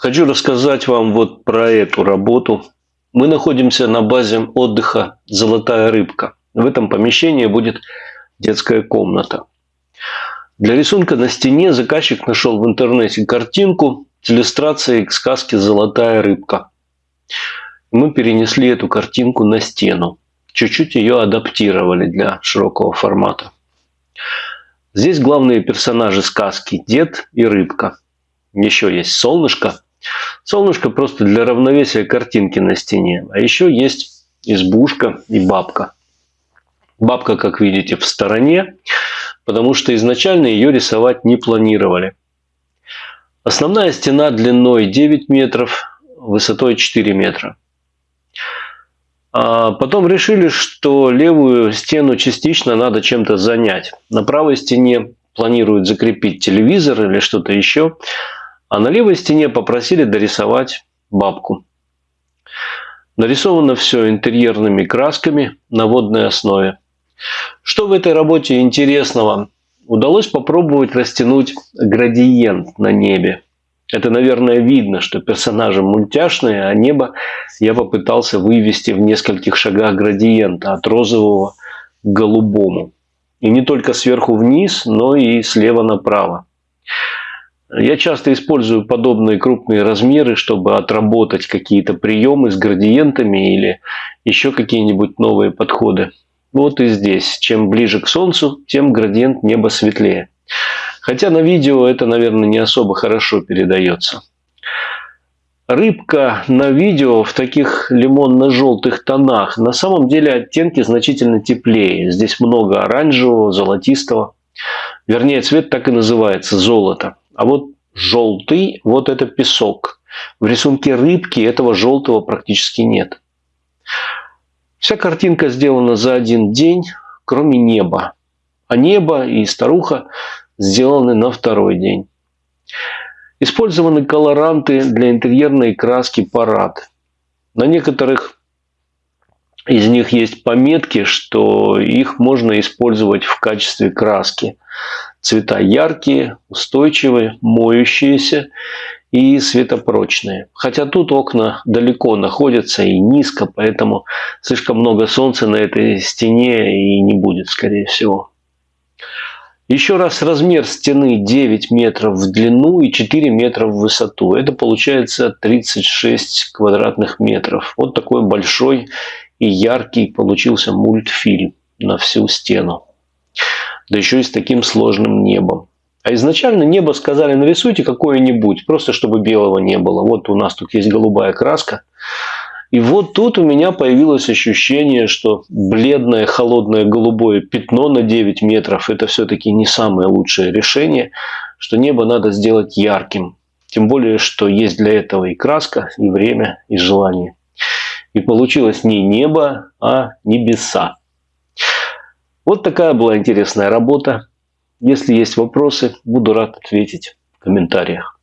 Хочу рассказать вам вот про эту работу. Мы находимся на базе отдыха «Золотая рыбка». В этом помещении будет детская комната. Для рисунка на стене заказчик нашел в интернете картинку с иллюстрацией к сказке «Золотая рыбка». Мы перенесли эту картинку на стену. Чуть-чуть ее адаптировали для широкого формата. Здесь главные персонажи сказки – дед и рыбка. Еще есть солнышко. Солнышко просто для равновесия картинки на стене. А еще есть избушка и бабка. Бабка, как видите, в стороне, потому что изначально ее рисовать не планировали. Основная стена длиной 9 метров, высотой 4 метра. А потом решили, что левую стену частично надо чем-то занять. На правой стене планируют закрепить телевизор или что-то еще. А на левой стене попросили дорисовать бабку. Нарисовано все интерьерными красками на водной основе. Что в этой работе интересного? Удалось попробовать растянуть градиент на небе. Это, наверное, видно, что персонажи мультяшные, а небо я попытался вывести в нескольких шагах градиента от розового к голубому. И не только сверху вниз, но и слева направо. Я часто использую подобные крупные размеры, чтобы отработать какие-то приемы с градиентами или еще какие-нибудь новые подходы. Вот и здесь. Чем ближе к Солнцу, тем градиент неба светлее. Хотя на видео это, наверное, не особо хорошо передается. Рыбка на видео в таких лимонно-желтых тонах. На самом деле оттенки значительно теплее. Здесь много оранжевого, золотистого. Вернее, цвет так и называется – золото. А вот желтый – вот это песок. В рисунке рыбки этого желтого практически нет. Вся картинка сделана за один день, кроме неба. А небо и старуха сделаны на второй день. Использованы колоранты для интерьерной краски парад. На некоторых из них есть пометки, что их можно использовать в качестве краски. Цвета яркие, устойчивые, моющиеся и светопрочные. Хотя тут окна далеко находятся и низко, поэтому слишком много солнца на этой стене и не будет, скорее всего. Еще раз размер стены 9 метров в длину и 4 метра в высоту. Это получается 36 квадратных метров. Вот такой большой и яркий получился мультфильм на всю стену. Да еще и с таким сложным небом. А изначально небо сказали нарисуйте какое-нибудь, просто чтобы белого не было. Вот у нас тут есть голубая краска. И вот тут у меня появилось ощущение, что бледное, холодное, голубое пятно на 9 метров – это все-таки не самое лучшее решение, что небо надо сделать ярким. Тем более, что есть для этого и краска, и время, и желание. И получилось не небо, а небеса. Вот такая была интересная работа. Если есть вопросы, буду рад ответить в комментариях.